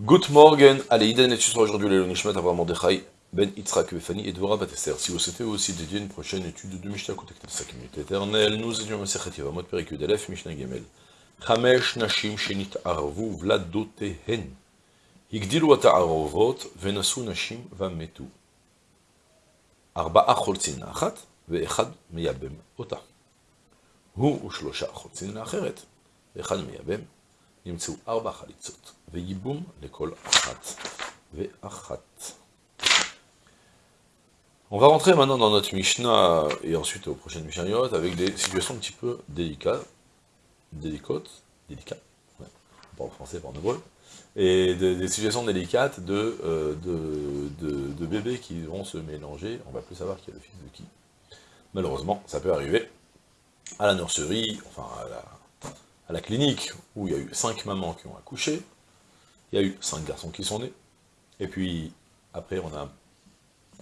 Good morning, allez, Iden et sera aujourd'hui le Nishmat Avraham Mordechai Ben Yitzhak Befani et Dvora Batester. Si vous souhaitez aussi dédier une prochaine étude de Mishnah, contactez 5 minutes éternelles. Nous étions Mesechet Yevamot Perik Yudelef Mishnah Gemel. Chamesh Nashim Shenit Arvu Vladotehen. Higdilu Ata Arovot Venasu Nashim Vametu. Arba'a Cholzin Achat Ve'echad Meyabem Ota. Hu Ushlosha Cholzin Acheret Ve'echad Meyabem נמצאו ארבע חליצות, וייבום לכל אחת ואחת. On va rentrer maintenant dans notre Mishnah, et ensuite aux prochaines Mishnayot, avec des situations un petit peu délicates, délicates, délicates, ouais, pas en français, pas en hébreu, et des situations délicates euh, de, de, de, bébés qui vont se mélanger, on va plus savoir qui est le fils de qui. Malheureusement, ça peut arriver à la nurserie, enfin à la, à la clinique, où il y a eu cinq mamans qui ont accouché, il y a eu cinq garçons qui sont nés, et puis après on a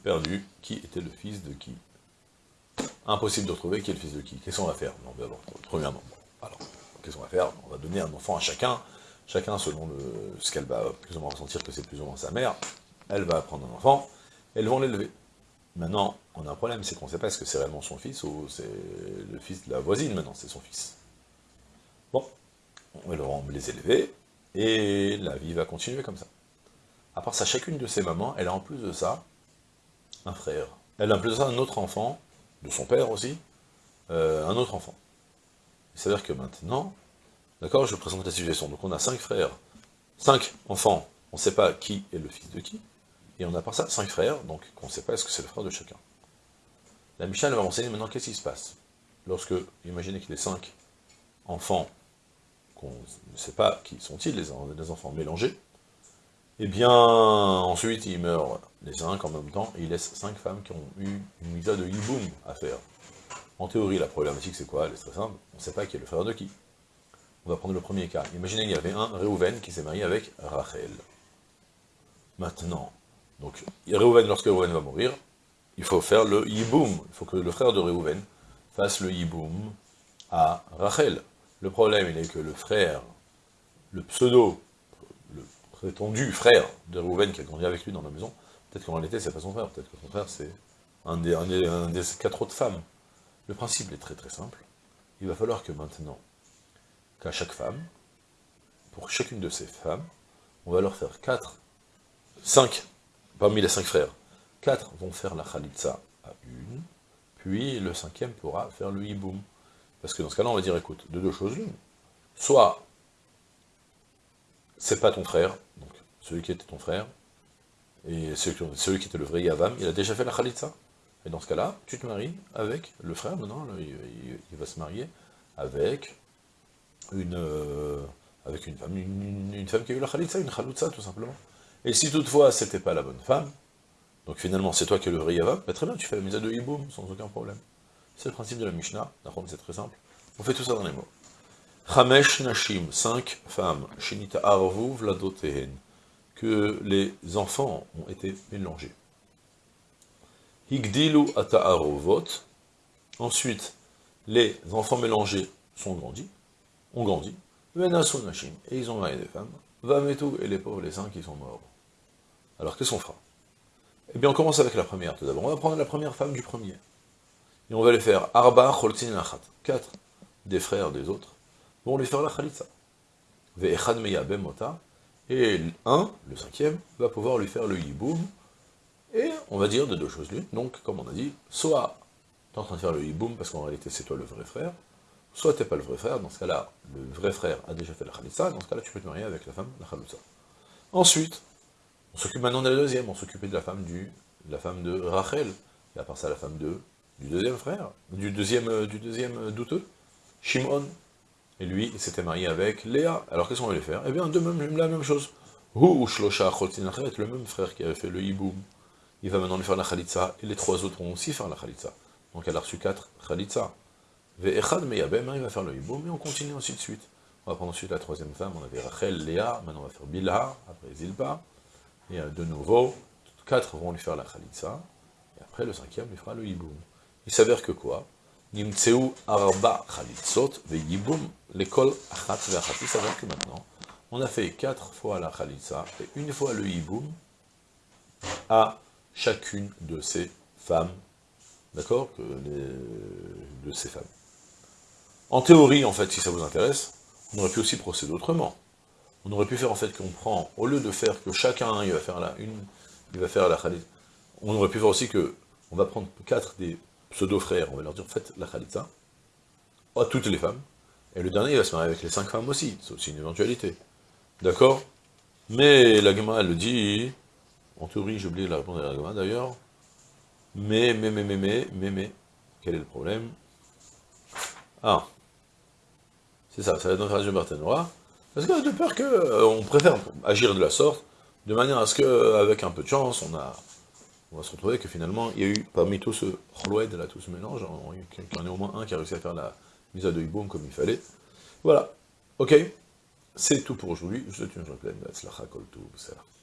perdu qui était le fils de qui? Impossible de retrouver qui est le fils de qui. Qu'est-ce qu'on va faire? Non, d'abord, premièrement, alors, qu'est-ce qu'on va faire? On va donner un enfant à chacun, chacun selon ce qu'elle va plus ou moins ressentir que c'est plus ou moins sa mère, elle va prendre un enfant, elles vont l'élever. Maintenant, on a un problème, c'est qu'on ne sait pas est-ce que c'est réellement son fils ou c'est le fils de la voisine maintenant, c'est son fils. Bon, elles vont les élever, et la vie va continuer comme ça. À part ça, chacune de ses mamans, elle a en plus de ça un frère. Elle a en plus de ça un autre enfant, de son père aussi, euh, un autre enfant. C'est-à-dire que maintenant, D'accord Je vous présente la situation. Donc on a cinq frères, cinq enfants, on ne sait pas qui est le fils de qui, et on a par ça cinq frères, donc on ne sait pas est-ce que c'est le frère de chacun. La Mishnah va renseigner maintenant qu'est-ce qui se passe. Lorsque, imaginez qu'il ait cinq enfants, qu'on ne sait pas qui sont-ils, les, enfants mélangés, eh bien, ensuite, ils meurent les cinq en même temps, et ils laissent cinq femmes qui ont eu une mise de hiboum à faire. En théorie, la problématique, c'est quoi? Elle est très simple, on ne sait pas qui est le frère de qui. On va prendre le premier cas. Imaginez qu'il y avait un Réhouven qui s'est marié avec Rachel. Maintenant, donc Réhouven, lorsque Réhouven va mourir, il faut faire le yiboum. Il faut que le frère de Réhouven fasse le yiboum à Rachel. Le problème, il est que le frère, le pseudo, le prétendu frère de Réhouven qui a grandi avec lui dans la maison, peut-être qu'en réalité, c'est pas son frère, peut-être que son frère, c'est un des, quatre autres femmes. Le principe est très très simple. Il va falloir que maintenant, qu'à chaque femme, pour chacune de ces femmes, on va leur faire quatre, cinq, parmi les cinq frères, quatre vont faire la khalitza à une, puis le cinquième pourra faire le hiboum. Parce que dans ce cas-là, on va dire, écoute, de deux choses l'une. Soit, c'est pas ton frère, donc celui qui était ton frère, et celui, qui était le vrai Yavam, il a déjà fait la khalitza. Et dans ce cas-là, tu te maries avec le frère, maintenant, il va se marier avec une, euh, avec une femme, une, femme qui a eu la khalitza, une khaloutza tout simplement. Et si toutefois c'était pas la bonne femme, donc finalement c'est toi qui es le vrai bah, très bien, tu fais la mise de hiboum sans aucun problème. C'est le principe de la Mishnah, c'est très simple. On fait tout ça dans les mots. Chamesh Nashim, cinq femmes, Shinita Arvu Vladotehen, que les enfants ont été mélangés. Higdilu Ata ensuite les enfants mélangés sont grandis, ont grandi, et ils ont marié des femmes, Vametou et les pauvres, les saints qui sont morts. Alors qu'est-ce qu'on fera? Eh bien on commence avec la première tout d'abord, on va prendre la première femme du premier, et on va les faire Arba Choltin Lachat, quatre des frères des autres, vont les faire la Khalitza. Ve'echad Mota, et un, le cinquième, va pouvoir lui faire le Yiboum, et on va dire de deux choses l'une, donc comme on a dit, soit tu es en train de faire le Yiboum parce qu'en réalité c'est toi le vrai frère, soit tu n'es pas le vrai frère, dans ce cas-là, le vrai frère a déjà fait la khalitsa, dans ce cas-là, tu peux te marier avec la femme, la khalitsa. Ensuite, on s'occupe maintenant de la deuxième, on s'occupait de la femme du, la femme de Rachel, et à part ça, la femme de, du deuxième frère, du deuxième, euh, du deuxième euh, douteux, Shimon. Et lui, il s'était marié avec Léa. Alors qu'est-ce qu'on allait faire? Eh bien, de même, la même chose. Shlosha le même frère qui avait fait le hiboum, il va maintenant lui faire la khalitsa, et les trois autres vont aussi faire la khalitsa. Donc elle a reçu quatre khalitsa. Ve'echad meyabem, il va faire le hiboum, mais on continue ainsi de suite. On va prendre ensuite la troisième femme, on avait Rachel, Léa, maintenant on va faire Bilha, après Zilpa, et de nouveau, quatre vont lui faire la khalitsa, et après le cinquième lui fera le hiboum. Il s'avère que quoi? Yiboum. Il s'avère que maintenant, on a fait quatre fois la Khalitsa et une fois le Hiboum à chacune de ces femmes, d'accord? De ces femmes. En théorie, en fait, si ça vous intéresse, on aurait pu aussi procéder autrement. On aurait pu faire en fait qu'on prend, au lieu de faire que chacun, il va faire la une, il va faire la on aurait pu faire aussi que, on va prendre quatre des pseudo-frères, on va leur dire, faites la Khalitsa, à toutes les femmes, et le dernier, il va se marier avec les cinq femmes aussi, c'est aussi une éventualité. D'accord? Mais la Gemma, elle le dit, en théorie, j'ai oublié la réponse de la Gemma d'ailleurs, mais, mais, mais, mais, mais, mais, mais, quel est le problème? Ah, c'est ça, ça va être la Barthénois, parce que de peur qu'on euh, préfère agir de la sorte, de manière à ce qu'avec un peu de chance, on a on va se retrouver que finalement, il y a eu, parmi tout ce chloed, là, tout ce mélange, il y en a au moins un qui a réussi à faire la mise à deux boom comme il fallait. Voilà. Ok C'est tout pour aujourd'hui. Je te souhaite une journée pleine.